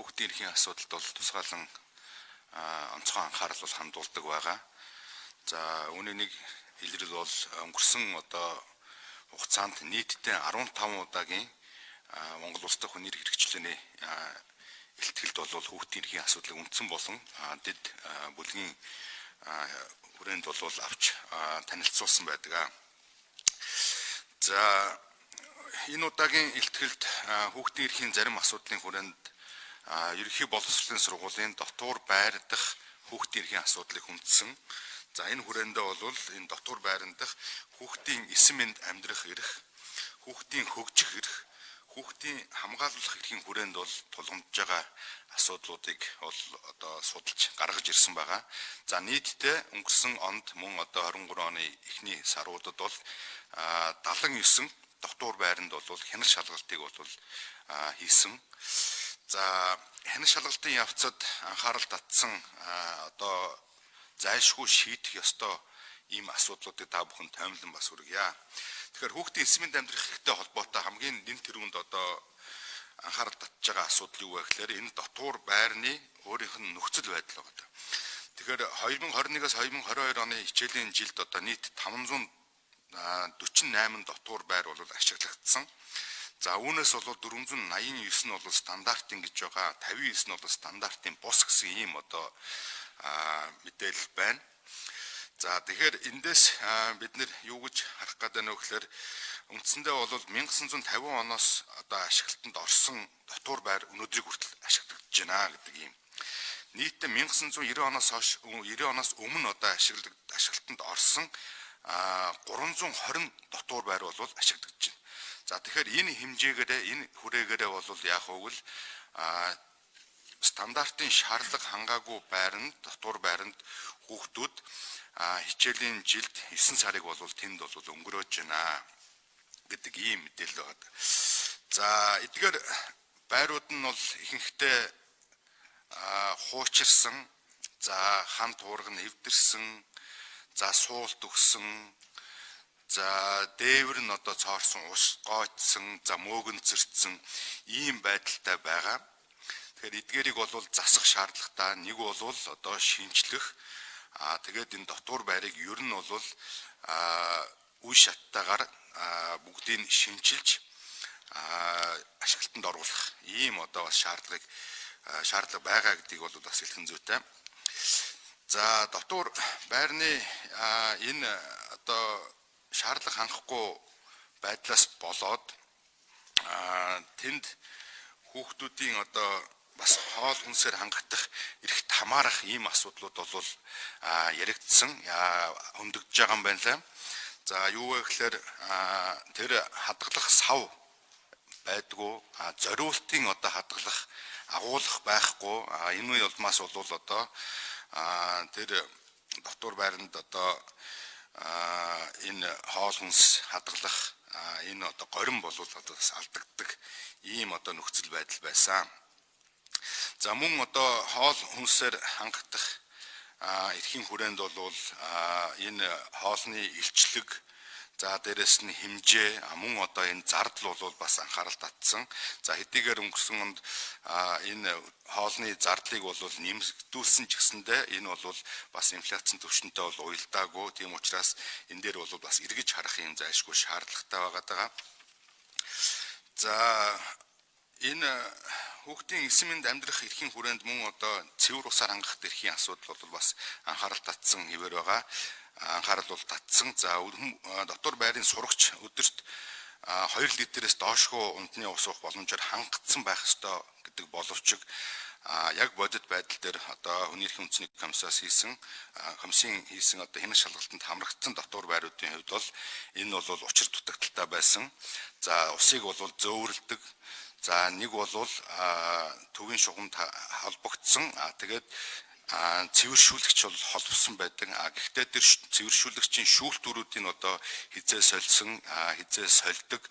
хүүхдийн эрхийн асуудалд бол тусгаалan онцгой анхаарал бол хандуулдаг байгаа. За үүний нэг илрэл бол өнгөрсөн одоо хугацаанд нийтдээ 15 удаагийн Монгол улс дахь хүний хэрэгчлээний илтгэлд бол хүүхдийн эрхийн асуудлыг үндсэн болон дэд бүлгийн хүрээнд бол авч танилцуулсан байдаг. За энэ удаагийн илтгэлд хүүхдийн эрхийн зарим асуудлын хүрээнд ерөнхий боловсролын сургуулийн дотуур байр дах хүүхдийн эрхийн асуудлыг хүндсэн. За энэ хүрээндээ бол энэ дотуур байран дах хүүхдийн эсэм мэнд амьдрах эрх, хүүхдийн хөгжих эрх, хүүхдийн хамгаалуулах эрхийн хүрээнд бол тулгамдж байгаа асуудлуудыг бол одоо судалж гаргаж ирсэн байгаа. За нийтдээ өнгөрсөн онд мөн одоо 23 оны эхний саруудад бол 79 дотуур байранд бол хянал шалгалтыг бол хийсэн. За хянал шалгалтын явцад анхаарал татсан одоо зайлшгүй шийдэх ёстой ийм асуудлуудыг та бүхэн таймлан бас хүргье. Тэгэхээр хүүхдийн эсмийн амьдрах хэрэгтэй холбоотой хамгийн нэн тэрүүнд одоо анхаарал татж байгаа асуудал юу вэ гэхээр энэ дотуур байрны өөрийнх нь нөхцөл байдал байгаа. Тэгэхээр 2021-аас 2022 оны хичээлийн жилд одоо нийт 500 48 дотуур байр бол ашиглагдсан. За үүнээс бол 489 нь бол стандартын гэж байгаа. 59 нь бол стандартын бус гэсэн ийм одоо мэдээлэл байна. За тэгэхээр эндээс бид нэр юу гэж харах гэдэг нь гэхээр үндсэндээ бол 1950 оноос одоо ашиглалтанд орсон дотуур байр өнөөдрийг хүртэл ашиглагдаж байна гэдэг юм. Нийтдээ 1990 оноос хойш 90 оноос өмнө одоо ашиглалтанд орсон 320 дотуур байр бол ашиглагдаж байна. За тэгэхээр энэ хэмжээгээрээ энэ хүрээгээрээ бол яг хөвгөл стандартын шаардлага хангаагүй байранд дотуур байранд хүүхдүүд хичээлийн жилд 9 сарыг бол тэнд бол өнгөрөөж байна гэдэг ийм мэдээлэл байна. За эдгээр байрууд нь бол ихэнхдээ хуучирсан за хан туург нь эвдэрсэн За суулт өгсөн. За дээвэр нь одоо цоорсон ус гоочсон, за мөөгөнцөрцсөн ийм байдалтай байгаа. Тэгэхээр эдгээрийг бол засах шаардлагатай. Нэг бол одоо шинжлэх аа тэгээд энэ дотуур байрыг ер нь бол аа үе шаттайгаар бүгдийг шинчилж ашиглалтанд оруулах ийм одоо бас шаардлагыг шаардлага байгаа гэдгийг бол бас хэлхэн зүйтэй. За дотуур байрны энэ одоо шаардлага хангахгүй байдлаас болоод тэнд хүүхдүүдийн одоо бас хоол хүнсээр хангагдах эрхт хамаарах ийм асуудлууд бол яригдсан. Хөндөгдөж байгаа юм байна лээ. За юу вэ гэхээр тэр хадгалах сав байдгүй. Зориултын одоо хадгалах агуулах байхгүй. Энэ улмаас бол одоо тэр дотор байранд одоо энэ хоол хүнс хадгалах энэ одоо горин болвол одоо бас алдагддаг ийм одоо нөхцөл байдал байсан. За мөн одоо хоол хүнсээр хангагдах эрхийн хүрээнд бол энэ хоолны илчлэг За дээрэс нь хэмжээ мөн одоо энэ зардал бол бас анхаарал татсан. За хэдийгээр өнгөрсөн онд энэ хоолны зардлыг бол нэмэгдүүлсэн ч гэсэндээ энэ бол бас инфляцийн түвшинтэй бол уялдаагүй. Тийм учраас энэ дээр бол бас эргэж харах юм зайлшгүй шаардлагатай байгаа даа. За энэ хүүхдийн эсэмэнд амьдрах эрхийн хүрээнд мөн одоо цэвэр усаар хангах эрхийн асуудал бол бас анхаарал татсан хэвээр байгаа анхаарал бол татсан. За дотор байрын сурагч өдөрт 2 литрээс доошгүй унтны ус уух боломжоор хангацсан байх ёстой гэдэг боловч яг бодит байдал дээр одоо хүний эрхийн үндэсний комиссаас хийсэн комиссийн хийсэн одоо хянах шалгалтанд хамрагдсан дотор байруудын хувьд бол энэ бол учир дутагдaltaй байсан. За усыг бол зөөвөрлөдөг. За нэг бол төвийн шугамд холбогдсон. Тэгээд цэвэршүүлэгч бол холбосон байдаг. А гэхдээ тэр цэвэршүүлэгчийн шүүлтүүрүүдийн одоо хизээ сольсон, хизээ сольдог.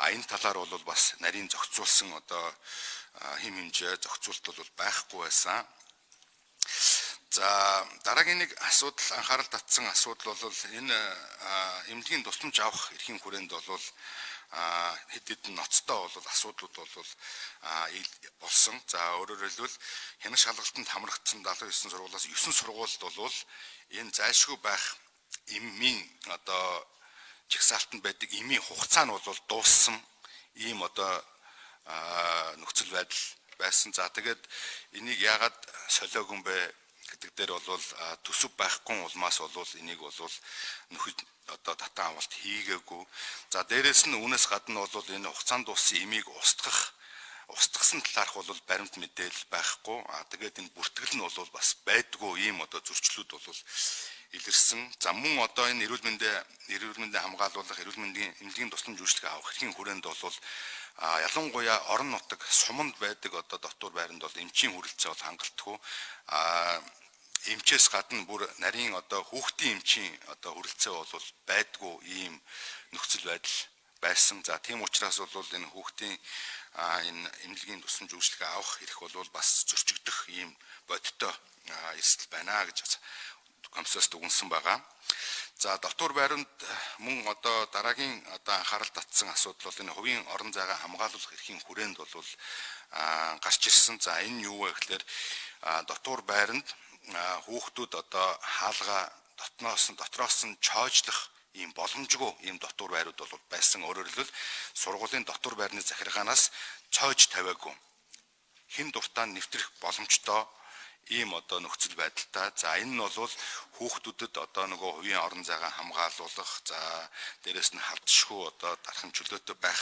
А энэ талаар бол бас нарийн зохицуулсан одоо хим хэмжээ зохицуулт бол байхгүй байсан. За дараагийн нэг асуудал анхаарал татсан асуудал бол энэ эмнэлгийн тусламж авах эрхийн хүрээнд бол хэд хэдэн ноцтой бол асуудлууд бол болсон. За өөрөөр хэлбэл хянах шалгалтанд хамрагдсан 79 сургуулиас 9 сургуульд бол энэ зайлшгүй байх эмийн одоо жигсаалтанд байдаг эмийн хугацаа нь бол дууссан ийм одоо нөхцөл байдал байсан. За тэгээд энийг яагаад солиогүй бэ гэдэг дээр бол төсөв байхгүй улмаас бол энийг бол нөхөж одоо татан авалт хийгээгүй. За дээрэс нь үүнээс гадна бол энэ хугацаанд дууссан имийг устгах устгасан талаарх бол баримт мэдээлэл байхгүй. А тэгээд энэ бүртгэл нь бол бас байдгүй ийм одоо зөрчлүүд бол илэрсэн. За мөн одоо энэ эрүүл мэндийн эрүүл мэндийн хамгаалуулах, эрүүл мэндийн эмнэлгийн тусламж үйлчлэг авах эрхийн хүрээнд бол а ялангуяа орон нутаг суманд байдаг одоо дотор байранд бол эмчийн хүрэлцээ бол хангалтгүй а эмчээс гадна бүр нарийн одоо хүүхдийн эмчийн одоо хүрэлцээ бол байдгүй ийм нөхцөл байдал байсан. За тийм учраас бол энэ хүүхдийн энэ эмнэлгийн тусламж үйлчлэгээ авах эрх бол бас зөрчигдөх ийм бодиттой эрсдэл байна гэж комиссоос дүгнсэн байгаа. За дотор байранд мөн одоо дараагийн одоо анхаарал татсан асуудал бол энэ хувийн орон зайгаа хамгаалуулах эрхийн хүрээнд бол гарч ирсэн. За энэ юу вэ гэхээр дотор байранд хүүхдүүд одоо хаалга дотноос нь дотроос нь чойжлох ийм боломжгүй ийм дотор байрууд бол байсан. Өөрөөр хэлбэл сургуулийн дотор байрны захиргаанаас цоож тавиагүй. Хин дуртаа нэвтрэх боломжтой ийм одоо нөхцөл байдалтай. За энэ нь бол хүүхдүүдэд одоо нөгөө хувийн орон зайгаа хамгаалуулах, за дээрэс нь хавдшгүй одоо дархан чөлөөтэй байх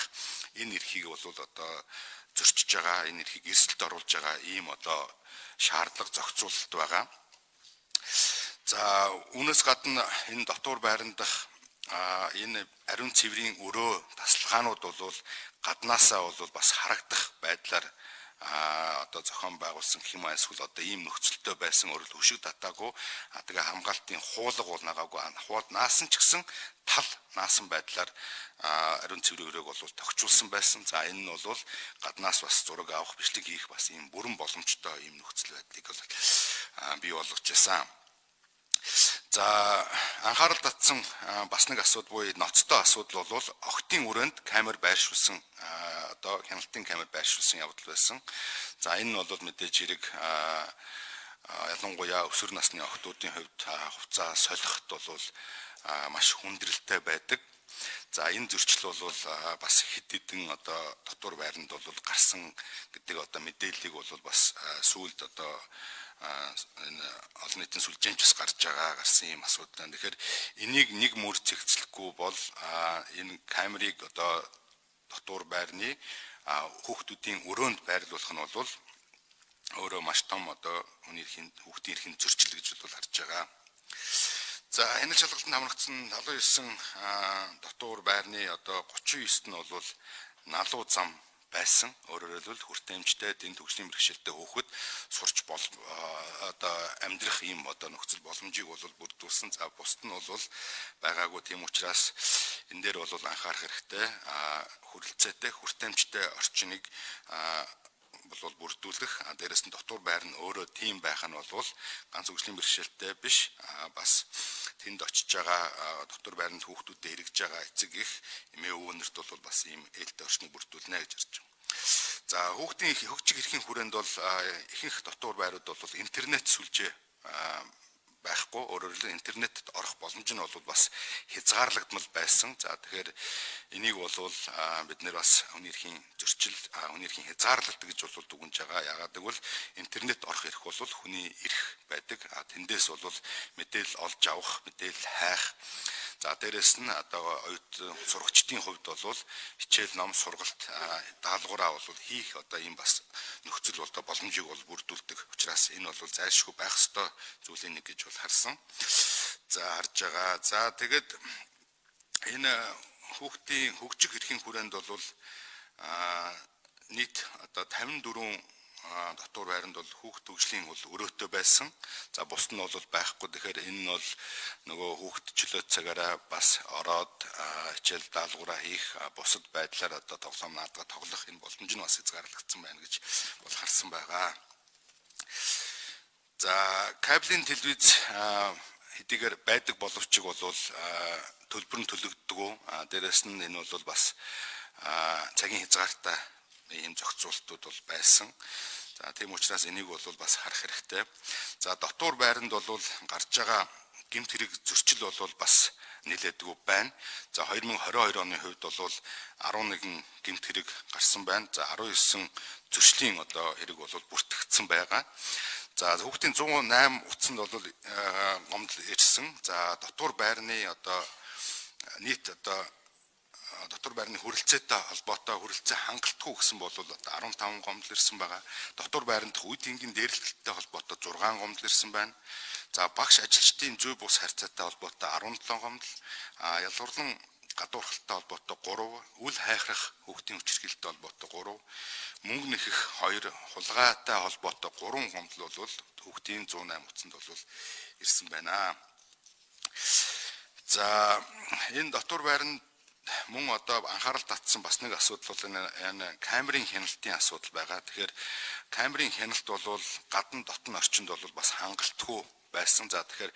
энэ эрхийг бол одоо зөрчиж байгаа, энэ эрхийг эрсдэлд оруулж байгаа ийм одоо шаардлага зохицуулалт байгаа. За үүнээс гадна энэ дотор байранд дах энэ ариун цэврийн өрөө тасалгаанууд бол гаднаасаа бол бас харагдах байдлаар а одоо зохион байгуулсан хэм эсвэл одоо ийм нөхцөлтэй байсан өөрөлд хөшиг татаагүй тэгээ хамгаалтын хуулга бол нагаагүй хуулд наасан ч гэсэн тал наасан байдлаар ариун цэврийн өрөөг бол тогтчулсан байсан. За энэ нь бол гаднаас бас зураг авах бичлэг хийх бас ийм бүрэн боломжтой ийм нөхцөл байдлыг бол бий болгож байсан. За анхаарал татсан бас нэг асуудал буюу ноцтой асуудал бол октын өрөөнд камер байршуулсан одоо хяналтын камер байршуулсан явдал байсан. За энэ нь бол мэдээж хэрэг ялангуяа өсвөр насны охтуудын хувьд хуцаа солиход бол маш хүндрэлтэй байдаг. За энэ зөрчил бол бас хэд хэдэн одоо дотор байранд бол гарсан гэдэг одоо мэдээллийг бол бас сүүлд одоо энэ олон нийтийн сүлжээнч бас гарч байгаа гарсан юм асуудал. Тэгэхээр энийг нэг мөр цэгцлэхгүй бол энэ камерыг одоо дотор байрны хүүхдүүдийн өрөөнд байрлуулах нь бол өөрөө маш том одоо хүний эрхийн хүүхдийн эрхийн зөрчил гэж бол харж байгаа. За энэ шалгалтанд хамрагдсан 79 дотор байрны одоо 39-т нь бол налуу зам байсан. Өөрөөр хэлбэл хүртээмжтэй дэн төгслийн бэрхшээлтэй хөөхөд сурч бол одоо амьдрах ийм одоо нөхцөл боломжийг бол бүрдүүлсэн. За бусд нь бол байгаагүй тийм учраас энэ дээр бол анхаарах хэрэгтэй. А хүрэлцээтэй хүртээмжтэй орчныг бол бүрдүүлэх дээрэс нь дотор байр нь өөрөө тийм байх нь бол ганц хөгжлийн бэрхшээлтэй биш бас тэнд очиж байгаа дотор байранд хүүхдүүдэд эргэж байгаа эцэг их эмээ өвгөнөрт бол бас ийм ээлтэй орчныг бүрдүүлнэ гэж харж байна. За хүүхдийн хөгжиг эрхийн хүрээнд бол ихэнх дотор байрууд бол интернет сүлжээ байхгүй өөрөөр хэлбэл интернетэд орох боломж нь бол бас хязгаарлагдмал байсан. За тэгэхээр энийг бол бид нэр бас хүний эрхийн зөрчил хүний эрхийн хязгаарлалт гэж бол дүгнж байгаа. Ягаад гэвэл интернет орох эрх бол хүний эрх байдаг. Тэндээс бол мэдээлэл олж авах, мэдээлэл хайх За дээрэс нь одоо оюут сурагчдын хувьд бол хичээл ном сургалт даалгавраа бол хийх одоо ийм бас нөхцөл бол боломжийг бол бүрдүүлдэг. Учираас энэ бол зайлшгүй байх ёстой зүйлийн нэг гэж бол харсан. За харж байгаа. За тэгэд энэ хүүхдийн хөгжих эрхийн хүрээнд бол нийт одоо 54 дотор байранд бол хүүхд төгслийн бол өрөөтэй байсан. За бус нь бол байхгүй. Тэгэхээр энэ нь бол нөгөө хүүхд чөлөө цагаараа бас ороод хичээл даалгавраа хийх бусад байдлаар одоо тоглоом наадга тоглох энэ боломж нь бас хязгаарлагдсан байна гэж бол харсан байгаа. За кабелийн телевиз хэдийгээр байдаг боловч бол төлбөр нь төлөгддөг. Дээрээс нь энэ бол бас цагийн хязгаартай ийм зохицуултууд бол байсан. За тийм учраас энийг бол бас харах хэрэгтэй. За дотуур байранд бол гарч байгаа гимт хэрэг зөрчил бол бас нэлээдгүй байна. За 2022 оны хувьд бол 11 гимт хэрэг гарсан байна. За 19 зөрчлийн одоо хэрэг бол бүртгэгдсэн байгаа. За хүүхдийн 108 утсанд бол гомдол ирсэн. За дотуур байрны одоо нийт одоо дотор байрны хүрэлцээтэй холбоотой хүрэлцээ хангалтгүй гэсэн бол одоо 15 гомдол ирсэн байгаа. Дотор байранд үе тэнгийн дээрлэлттэй холбоотой 6 гомдол ирсэн байна. За багш ажилчдын зүй бус харьцаатай холбоотой 17 гомдол, а ялгуурлан гадуурхалтай холбоотой 3, үл хайхрах хүүхдийн хүчирхийлэлтэй холбоотой 3, мөнгө нэхэх 2, хулгайтай холбоотой 3 гомдол бол хүүхдийн 108 утсанд бол ирсэн байна. За энэ дотор байранд мөн одоо анхаарал татсан бас нэг асуудал бол энэ камерын хяналтын асуудал байгаа. Тэгэхээр камерын хяналт бол гадна дотн орчинд бол бас хангалтгүй байсан. За тэгэхээр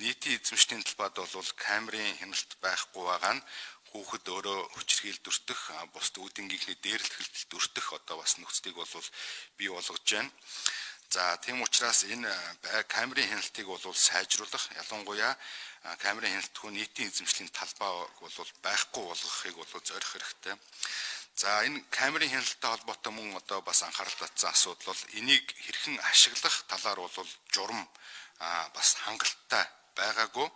нийтийн эзэмшлийн талбайд бол камерын хяналт байхгүй байгаа нь хүүхэд өөрөө хүчрхийлд өртөх, бусд үүдингийнхний дээрлэлт өртөх одоо бас нөхцөлийг бол бий болгож байна. За тийм учраас энэ камерын хяналтыг бол сайжруулах ялангуяа камерын хяналтгүй нийтийн эзэмшлийн талбай бол байхгүй болгохыг бол зорих хэрэгтэй. За энэ камерын хяналттай холбоотой мөн одоо бас анхаарал татсан асуудал бол энийг хэрхэн ашиглах талаар бол журам бас хангалттай байгаагүй.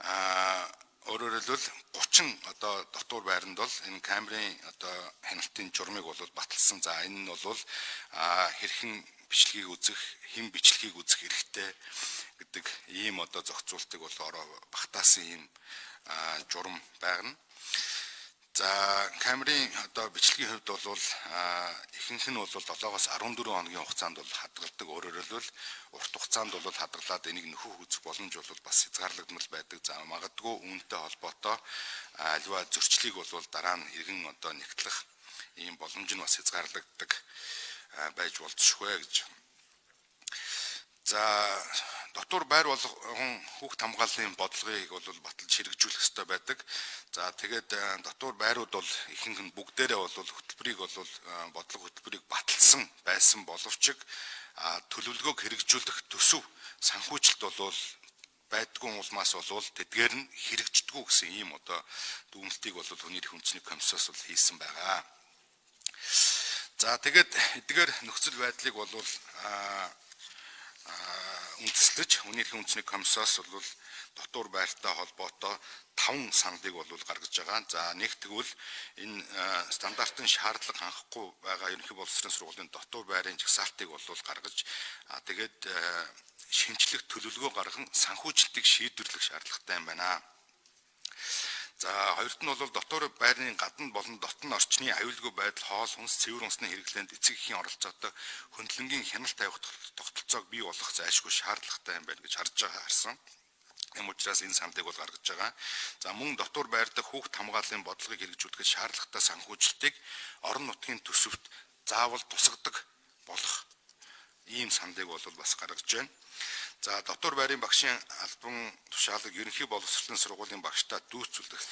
А Өөрөөр хэлбэл 30 одоо дотуур байранд бол энэ камерын одоо хяналтын журмыг бол баталсан. За энэ нь бол хэрхэн бичлэгийг үзэх, хэн бичлэгийг үзэх хэрэгтэй гэдэг ийм одоо зохицуултыг бол ороо багтаасан ийм журам байна. За камерын одоо бичлэгийн хувьд бол ихэнх нь бол 7-оос 14 хоногийн хугацаанд бол хадгалдаг. Өөрөөр хэлбэл урт хугацаанд бол хадгалаад энийг нөхөх үзэх боломж бол бас хязгаарлагдмал байдаг. За магадгүй үүнтэй холбоотой альва зөрчлийг бол дараа нь иргэн одоо нэгтлэх ийм боломж нь бас хязгаарлагддаг байж болзошгүй гэж. За дотор байр болгон хүүхд хамгааллын бодлогыг бол баталж хэрэгжүүлэх ёстой байдаг. За тэгээд э, дотор байрууд бол ихэнх нь бүгдээрээ бол хөтөлбөрийг бол э, бодлого хөтөлбөрийг баталсан байсан боловч төлөвлөгөөг хэрэгжүүлэх төсөв санхүүжилт бол байдгүй улмаас болвол тэдгээр нь хэрэгждэггүй гэсэн ийм одоо дүгнэлтийг бол хүний эрх үндэсний комиссоос бол хийсэн байгаа. За тэгээд эдгээр нөхцөл байдлыг бол үндэслэж хүний эрхийн үндэсний комиссоос бол дотуур байртай холбоотой 5 сандыг бол гаргаж байгаа. За нэг тэгвэл энэ стандартын шаардлага хангахгүй байгаа ерөнхий боловсролын сургуулийн дотуур байрын жагсаалтыг бол гаргаж тэгээд шинжлэх төлөвлөгөө гарган санхүүжилтийг шийдвэрлэх шаардлагатай юм байна. За хоёрт нь бол дотор байрны гадна болон дотн орчны аюулгүй байдал хоол хүнс цэвэр унсны хэрэглээнд эцэг эхийн оролцоотой хөндлөнгийн хяналт тавих тогтолцоог бий болгох зайлшгүй шаардлагатай юм байна гэж харж байгаа харсан. Эм учраас энэ сандыг бол гаргаж байгаа. За мөн дотор байр дахь хүүхд хамгааллын бодлогыг хэрэгжүүлэхэд шаардлагатай санхүүжилтийг орон нутгийн төсөвт заавал тусгадаг болох ийм сандыг бол бас гаргаж байна. За дотор байрын багшийн албан тушаалаг ерөнхий боловсролын сургуулийн багштаа дүүцүүлэх.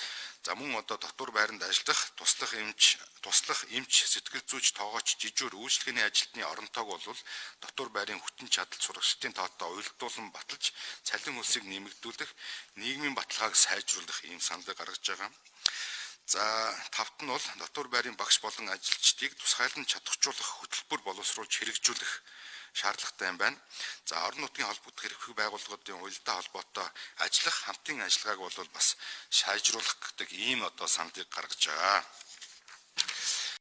За мөн одоо дотор байранд ажиллах, туслах эмч, туслах эмч, сэтгэл зүйч, тоогооч, жижүүр үйлчлэгээний ажилтны оронтойг бол дотор байрын хүчин чадал сурагчдын тоотой уялдуулан баталж, цалин хөлсийг нэмэгдүүлэх, нийгмийн баталгааг сайжруулах ийм саналыг гаргаж байгаа. За тавт нь бол дотор байрын багш болон ажилчдыг тусгайлан чадваржуулах хөтөлбөр боловсруулж хэрэгжүүлэх шаардлагатай юм байна. За орон нутгийн холбогдох эрхлэх байгууллагуудын уялдаа холбоотой ажиллах хамтын ажиллагааг бол бас сайжруулах гэдэг ийм одоо сандыг гаргаж байгаа.